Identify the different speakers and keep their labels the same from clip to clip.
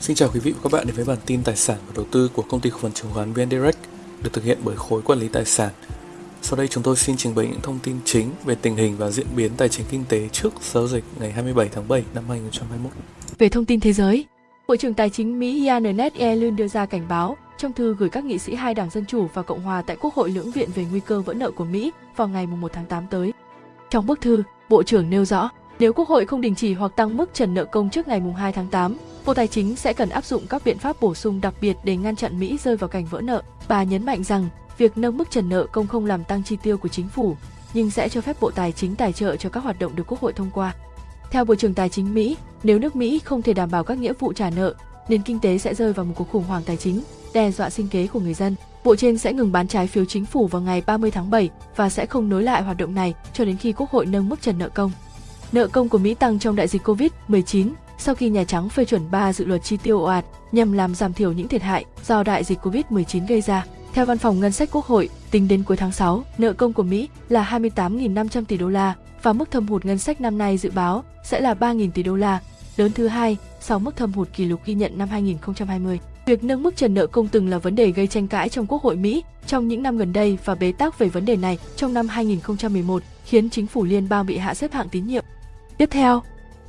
Speaker 1: Xin chào quý vị và các bạn đến với bản tin tài sản và đầu tư của công ty cổ phần chứng khoán VN Direct được thực hiện bởi khối quản lý tài sản. Sau đây chúng tôi xin trình bày những thông tin chính về tình hình và diễn biến tài chính kinh tế trước giao dịch ngày 27 tháng 7 năm 2021.
Speaker 2: Về thông tin thế giới, Bộ trưởng Tài chính Mỹ Janet e. Yellen đưa ra cảnh báo trong thư gửi các nghị sĩ hai đảng Dân Chủ và Cộng Hòa tại Quốc hội lưỡng viện về nguy cơ vỡ nợ của Mỹ vào ngày 1 tháng 8 tới. Trong bức thư, Bộ trưởng nêu rõ, nếu Quốc hội không đình chỉ hoặc tăng mức trần nợ công trước ngày 2 tháng 8, Bộ Tài chính sẽ cần áp dụng các biện pháp bổ sung đặc biệt để ngăn chặn Mỹ rơi vào cảnh vỡ nợ. Bà nhấn mạnh rằng, việc nâng mức trần nợ công không làm tăng chi tiêu của chính phủ, nhưng sẽ cho phép Bộ Tài chính tài trợ cho các hoạt động được Quốc hội thông qua. Theo Bộ trưởng Tài chính Mỹ, nếu nước Mỹ không thể đảm bảo các nghĩa vụ trả nợ, nền kinh tế sẽ rơi vào một cuộc khủng hoảng tài chính, đe dọa sinh kế của người dân. Bộ trên sẽ ngừng bán trái phiếu chính phủ vào ngày 30 tháng 7 và sẽ không nối lại hoạt động này cho đến khi Quốc hội nâng mức trần nợ công. Nợ công của Mỹ tăng trong đại dịch Covid-19 sau khi Nhà Trắng phê chuẩn 3 dự luật chi tiêu ồ ạt nhằm làm giảm thiểu những thiệt hại do đại dịch Covid-19 gây ra. Theo Văn phòng Ngân sách Quốc hội, tính đến cuối tháng 6, nợ công của Mỹ là 28.500 tỷ đô la và mức thâm hụt ngân sách năm nay dự báo sẽ là 3.000 tỷ đô la, lớn thứ hai sau mức thâm hụt kỷ lục ghi nhận năm 2020. Việc nâng mức trần nợ công từng là vấn đề gây tranh cãi trong Quốc hội Mỹ trong những năm gần đây và bế tắc về vấn đề này trong năm 2011 khiến chính phủ liên bang bị hạ xếp hạng tín nhiệm. Tiếp theo,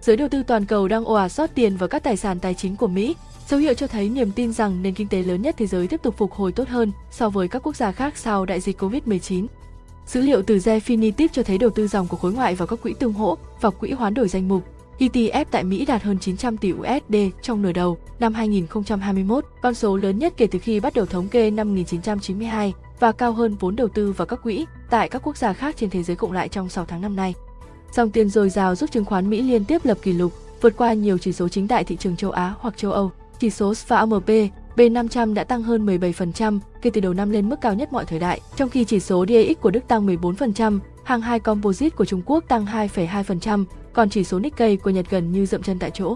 Speaker 2: giới đầu tư toàn cầu đang ồ ạt rót tiền vào các tài sản tài chính của Mỹ, dấu hiệu cho thấy niềm tin rằng nền kinh tế lớn nhất thế giới tiếp tục phục hồi tốt hơn so với các quốc gia khác sau đại dịch Covid-19. Dữ liệu từ Refinitiv cho thấy đầu tư dòng của khối ngoại vào các quỹ tương hỗ và quỹ hoán đổi danh mục ETF tại Mỹ đạt hơn 900 tỷ USD trong nửa đầu năm 2021, con số lớn nhất kể từ khi bắt đầu thống kê năm 1992 và cao hơn vốn đầu tư vào các quỹ tại các quốc gia khác trên thế giới cộng lại trong 6 tháng năm nay. Dòng tiền dồi dào giúp chứng khoán Mỹ liên tiếp lập kỷ lục, vượt qua nhiều chỉ số chính tại thị trường châu Á hoặc châu Âu. Chỉ số SVAMP B500 đã tăng hơn 17% kể từ đầu năm lên mức cao nhất mọi thời đại, trong khi chỉ số DAX của Đức tăng 14%, hàng hai composite của Trung Quốc tăng 2,2%, còn chỉ số Nikkei của Nhật gần như dậm chân tại chỗ.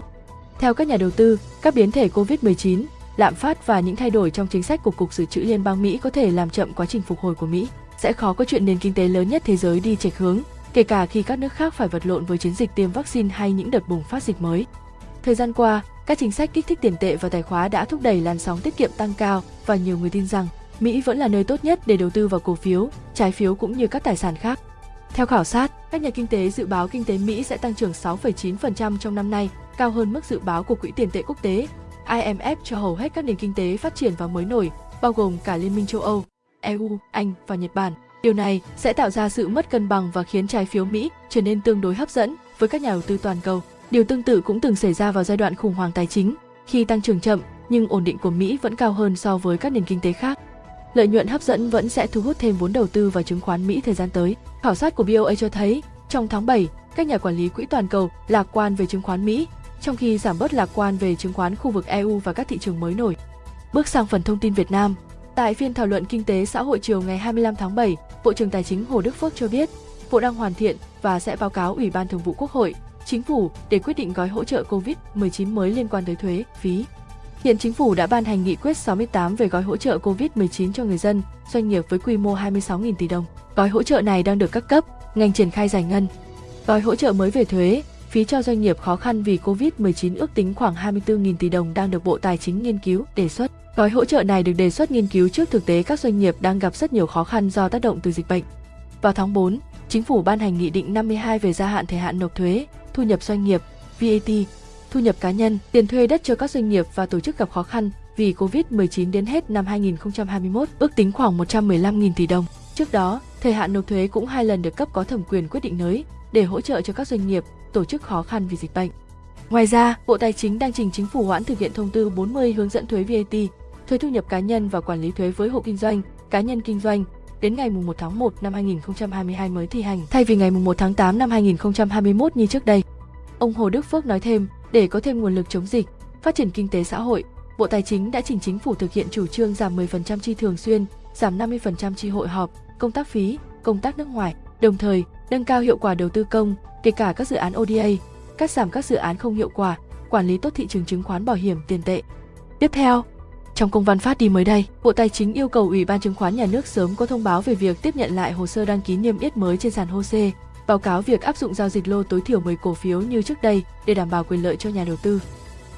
Speaker 2: Theo các nhà đầu tư, các biến thể COVID-19, lạm phát và những thay đổi trong chính sách của Cục Dự trữ Liên bang Mỹ có thể làm chậm quá trình phục hồi của Mỹ. Sẽ khó có chuyện nền kinh tế lớn nhất thế giới đi chệch hướng, kể cả khi các nước khác phải vật lộn với chiến dịch tiêm vaccine hay những đợt bùng phát dịch mới. Thời gian qua, các chính sách kích thích tiền tệ và tài khóa đã thúc đẩy làn sóng tiết kiệm tăng cao và nhiều người tin rằng Mỹ vẫn là nơi tốt nhất để đầu tư vào cổ phiếu, trái phiếu cũng như các tài sản khác. Theo khảo sát, các nhà kinh tế dự báo kinh tế Mỹ sẽ tăng trưởng 6,9% trong năm nay, cao hơn mức dự báo của Quỹ tiền tệ quốc tế. IMF cho hầu hết các nền kinh tế phát triển và mới nổi, bao gồm cả Liên minh châu Âu, EU, Anh và Nhật Bản. Điều này sẽ tạo ra sự mất cân bằng và khiến trái phiếu Mỹ trở nên tương đối hấp dẫn với các nhà đầu tư toàn cầu. Điều tương tự cũng từng xảy ra vào giai đoạn khủng hoảng tài chính, khi tăng trưởng chậm nhưng ổn định của Mỹ vẫn cao hơn so với các nền kinh tế khác. Lợi nhuận hấp dẫn vẫn sẽ thu hút thêm vốn đầu tư vào chứng khoán Mỹ thời gian tới. Khảo sát của BOA cho thấy, trong tháng 7, các nhà quản lý quỹ toàn cầu lạc quan về chứng khoán Mỹ, trong khi giảm bớt lạc quan về chứng khoán khu vực EU và các thị trường mới nổi. Bước sang phần thông tin Việt Nam. Tại phiên thảo luận kinh tế xã hội chiều ngày 25 tháng 7, Bộ trưởng Tài chính Hồ Đức Phước cho biết, Bộ đang hoàn thiện và sẽ báo cáo Ủy ban Thường vụ Quốc hội, Chính phủ để quyết định gói hỗ trợ COVID-19 mới liên quan tới thuế, phí. Hiện chính phủ đã ban hành nghị quyết 68 về gói hỗ trợ COVID-19 cho người dân, doanh nghiệp với quy mô 26.000 tỷ đồng. Gói hỗ trợ này đang được các cấp, ngành triển khai giải ngân. Gói hỗ trợ mới về thuế, phí cho doanh nghiệp khó khăn vì COVID-19 ước tính khoảng 24.000 tỷ đồng đang được Bộ Tài chính nghiên cứu, đề xuất. Gói hỗ trợ này được đề xuất nghiên cứu trước thực tế các doanh nghiệp đang gặp rất nhiều khó khăn do tác động từ dịch bệnh. Vào tháng 4, Chính phủ ban hành Nghị định 52 về gia hạn thời hạn nộp thuế, thu nhập doanh nghiệp, VAT, thu nhập cá nhân, tiền thuê đất cho các doanh nghiệp và tổ chức gặp khó khăn vì Covid-19 đến hết năm 2021 ước tính khoảng 115.000 tỷ đồng. Trước đó, thời hạn nộp thuế cũng hai lần được cấp có thẩm quyền quyết định nới để hỗ trợ cho các doanh nghiệp, tổ chức khó khăn vì dịch bệnh. Ngoài ra, Bộ Tài chính đang trình chính phủ hoãn thực hiện thông tư 40 hướng dẫn thuế VAT, thuế thu nhập cá nhân và quản lý thuế với hộ kinh doanh, cá nhân kinh doanh đến ngày 1 tháng 1 năm 2022 mới thi hành, thay vì ngày 1 tháng 8 năm 2021 như trước đây. Ông Hồ Đức Phước nói thêm, để có thêm nguồn lực chống dịch, phát triển kinh tế xã hội, Bộ Tài chính đã trình chính phủ thực hiện chủ trương giảm 10% chi thường xuyên, giảm 50% chi hội họp, công tác phí, công tác nước ngoài, đồng thời nâng cao hiệu quả đầu tư công, kể cả các dự án ODA, cắt giảm các dự án không hiệu quả, quản lý tốt thị trường chứng khoán bảo hiểm tiền tệ. Tiếp theo, trong công văn phát đi mới đây, Bộ Tài chính yêu cầu Ủy ban chứng khoán nhà nước sớm có thông báo về việc tiếp nhận lại hồ sơ đăng ký niêm yết mới trên sàn HOSE, báo cáo việc áp dụng giao dịch lô tối thiểu 10 cổ phiếu như trước đây để đảm bảo quyền lợi cho nhà đầu tư.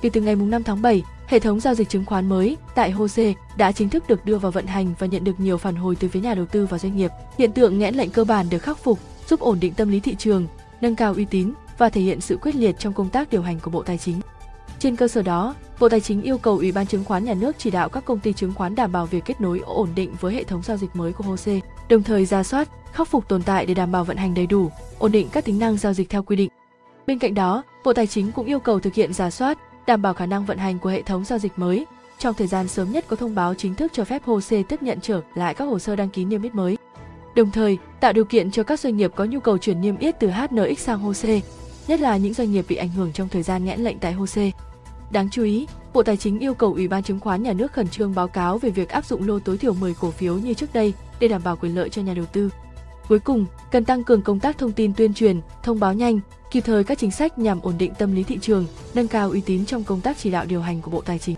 Speaker 2: Kể từ ngày 5 tháng 7, Hệ thống giao dịch chứng khoán mới tại HOSE đã chính thức được đưa vào vận hành và nhận được nhiều phản hồi từ phía nhà đầu tư và doanh nghiệp. Hiện tượng nghẽn lệnh cơ bản được khắc phục, giúp ổn định tâm lý thị trường, nâng cao uy tín và thể hiện sự quyết liệt trong công tác điều hành của Bộ Tài chính. Trên cơ sở đó, Bộ Tài chính yêu cầu Ủy ban chứng khoán nhà nước chỉ đạo các công ty chứng khoán đảm bảo việc kết nối ổn định với hệ thống giao dịch mới của HOSE, đồng thời ra soát, khắc phục tồn tại để đảm bảo vận hành đầy đủ, ổn định các tính năng giao dịch theo quy định. Bên cạnh đó, Bộ Tài chính cũng yêu cầu thực hiện giả soát, đảm bảo khả năng vận hành của hệ thống giao dịch mới. Trong thời gian sớm nhất có thông báo chính thức cho phép HOSE tiếp nhận trở lại các hồ sơ đăng ký niêm yết mới. Đồng thời, tạo điều kiện cho các doanh nghiệp có nhu cầu chuyển niêm yết từ HNX sang HOSE, nhất là những doanh nghiệp bị ảnh hưởng trong thời gian nghẽn lệnh tại HOSE. Đáng chú ý, Bộ Tài chính yêu cầu Ủy ban chứng khoán nhà nước khẩn trương báo cáo về việc áp dụng lô tối thiểu 10 cổ phiếu như trước đây để đảm bảo quyền lợi cho nhà đầu tư. Cuối cùng, cần tăng cường công tác thông tin tuyên truyền, thông báo nhanh, kịp thời các chính sách nhằm ổn định tâm lý thị trường, nâng cao uy tín trong công tác chỉ đạo điều hành của Bộ Tài chính.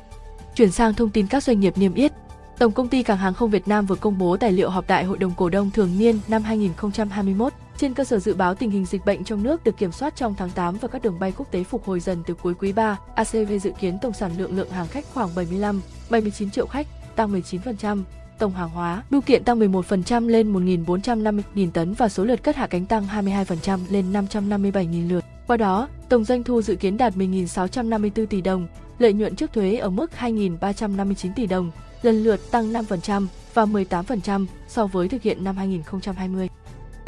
Speaker 2: Chuyển sang thông tin các doanh nghiệp niêm yết. Tổng công ty Cảng hàng không Việt Nam vừa công bố tài liệu họp đại hội đồng cổ đông thường niên năm 2021 trên cơ sở dự báo tình hình dịch bệnh trong nước được kiểm soát trong tháng 8 và các đường bay quốc tế phục hồi dần từ cuối quý 3, ACV dự kiến tổng sản lượng lượng hàng khách khoảng 75, 79 triệu khách, tăng 19%, tổng hàng hóa bưu kiện tăng 11% lên 1.450.000 tấn và số lượt cất hạ cánh tăng 22% lên 557.000 lượt. Qua đó, tổng doanh thu dự kiến đạt 10.654 tỷ đồng, lợi nhuận trước thuế ở mức 2.359 tỷ đồng, lần lượt tăng 5% và 18% so với thực hiện năm 2020.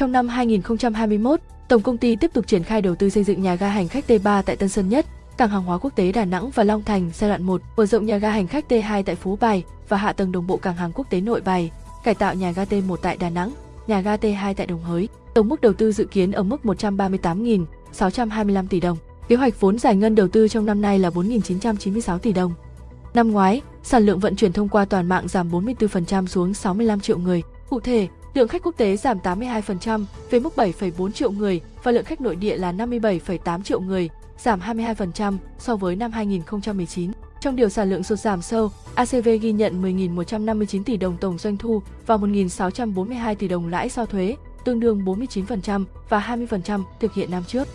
Speaker 2: Trong năm 2021, Tổng công ty tiếp tục triển khai đầu tư xây dựng nhà ga hành khách T3 tại Tân Sơn Nhất, cảng hàng hóa quốc tế Đà Nẵng và Long Thành giai đoạn 1, mở rộng nhà ga hành khách T2 tại Phú Bài và hạ tầng đồng bộ cảng hàng quốc tế Nội Bài, cải tạo nhà ga T1 tại Đà Nẵng, nhà ga T2 tại Đồng Hới. Tổng mức đầu tư dự kiến ở mức 138.625 tỷ đồng. Kế hoạch vốn giải ngân đầu tư trong năm nay là 4.996 tỷ đồng. Năm ngoái, sản lượng vận chuyển thông qua toàn mạng giảm 44% xuống 65 triệu người. Cụ thể, lượng khách quốc tế giảm 82% về mức 7,4 triệu người và lượng khách nội địa là 57,8 triệu người, giảm 22% so với năm 2019. Trong điều sản lượng sụt giảm sâu, ACV ghi nhận 10.159 tỷ đồng tổng doanh thu và 1.642 tỷ đồng lãi sau thuế, tương đương 49% và 20% thực hiện năm trước.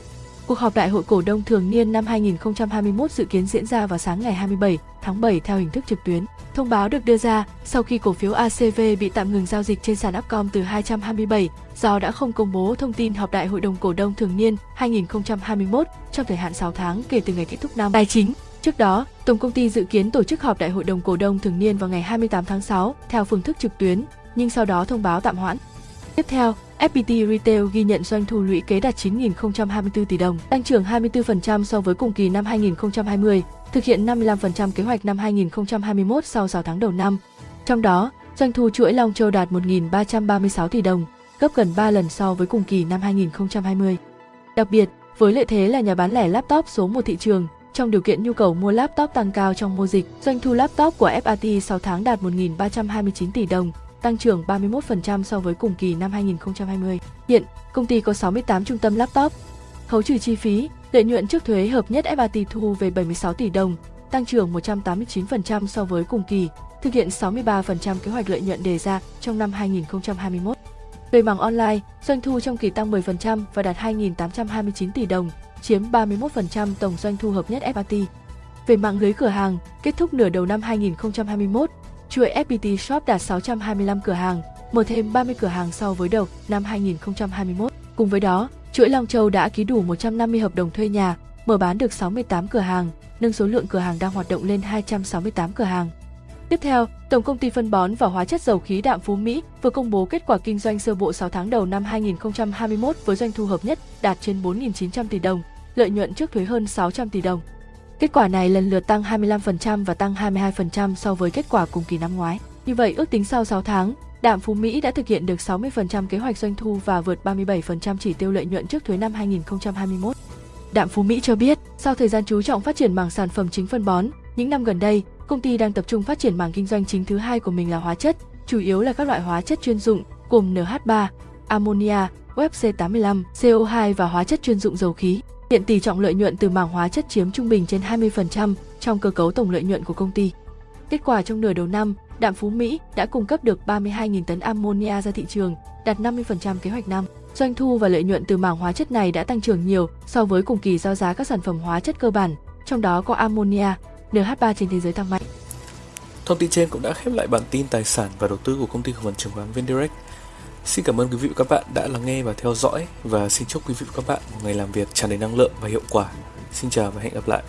Speaker 2: Cuộc họp đại hội cổ đông thường niên năm 2021 dự kiến diễn ra vào sáng ngày 27 tháng 7 theo hình thức trực tuyến. Thông báo được đưa ra sau khi cổ phiếu ACV bị tạm ngừng giao dịch trên sàn Upcom từ 227 do đã không công bố thông tin họp đại hội đồng cổ đông thường niên 2021 trong thời hạn 6 tháng kể từ ngày kết thúc năm tài chính. Trước đó, Tổng công ty dự kiến tổ chức họp đại hội đồng cổ đông thường niên vào ngày 28 tháng 6 theo phương thức trực tuyến, nhưng sau đó thông báo tạm hoãn. Tiếp theo, FPT Retail ghi nhận doanh thu lũy kế đạt 9.024 tỷ đồng, tăng trưởng 24% so với cùng kỳ năm 2020, thực hiện 55% kế hoạch năm 2021 sau 6 tháng đầu năm. Trong đó, doanh thu chuỗi Long Châu đạt 1.336 tỷ đồng, gấp gần 3 lần so với cùng kỳ năm 2020. Đặc biệt, với lợi thế là nhà bán lẻ laptop số 1 thị trường, trong điều kiện nhu cầu mua laptop tăng cao trong mùa dịch, doanh thu laptop của FAT 6 tháng đạt 1.329 tỷ đồng, tăng trưởng 31% so với cùng kỳ năm 2020. Hiện, công ty có 68 trung tâm laptop. Khấu trừ chi phí, lợi nhuận trước thuế hợp nhất FAT thu về 76 tỷ đồng, tăng trưởng 189% so với cùng kỳ, thực hiện 63% kế hoạch lợi nhuận đề ra trong năm 2021. Về mảng online, doanh thu trong kỳ tăng 10% và đạt 2.829 tỷ đồng, chiếm 31% tổng doanh thu hợp nhất FPT. Về mạng lưới cửa hàng, kết thúc nửa đầu năm 2021, chuỗi FPT Shop đạt 625 cửa hàng, mở thêm 30 cửa hàng so với đầu năm 2021. Cùng với đó, chuỗi Long Châu đã ký đủ 150 hợp đồng thuê nhà, mở bán được 68 cửa hàng, nâng số lượng cửa hàng đang hoạt động lên 268 cửa hàng. Tiếp theo, Tổng công ty phân bón và hóa chất dầu khí đạm Phú Mỹ vừa công bố kết quả kinh doanh sơ bộ 6 tháng đầu năm 2021 với doanh thu hợp nhất đạt trên 4.900 tỷ đồng, lợi nhuận trước thuế hơn 600 tỷ đồng. Kết quả này lần lượt tăng 25% và tăng 22% so với kết quả cùng kỳ năm ngoái. Như vậy, ước tính sau 6 tháng, Đạm Phú Mỹ đã thực hiện được 60% kế hoạch doanh thu và vượt 37% chỉ tiêu lợi nhuận trước thuế năm 2021. Đạm Phú Mỹ cho biết, sau thời gian chú trọng phát triển mảng sản phẩm chính phân bón, những năm gần đây, công ty đang tập trung phát triển mảng kinh doanh chính thứ hai của mình là hóa chất, chủ yếu là các loại hóa chất chuyên dụng gồm NH3, ammonia, UFC85, CO2 và hóa chất chuyên dụng dầu khí. Hiện tỷ trọng lợi nhuận từ mảng hóa chất chiếm trung bình trên 20% trong cơ cấu tổng lợi nhuận của công ty. Kết quả trong nửa đầu năm, Đạm Phú Mỹ đã cung cấp được 32.000 tấn ammonia ra thị trường, đạt 50% kế hoạch năm. Doanh thu và lợi nhuận từ mảng hóa chất này đã tăng trưởng nhiều so với cùng kỳ giao giá các sản phẩm hóa chất cơ bản, trong đó có ammonia, NH3 trên thế giới tăng mạnh.
Speaker 1: Thông tin trên cũng đã khép lại bản tin tài sản và đầu tư của công ty cổ phần chứng khoán VnDirect. Xin cảm ơn quý vị và các bạn đã lắng nghe và theo dõi và xin chúc quý vị và các bạn một ngày làm việc tràn đầy năng lượng và hiệu quả. Xin chào và hẹn gặp lại.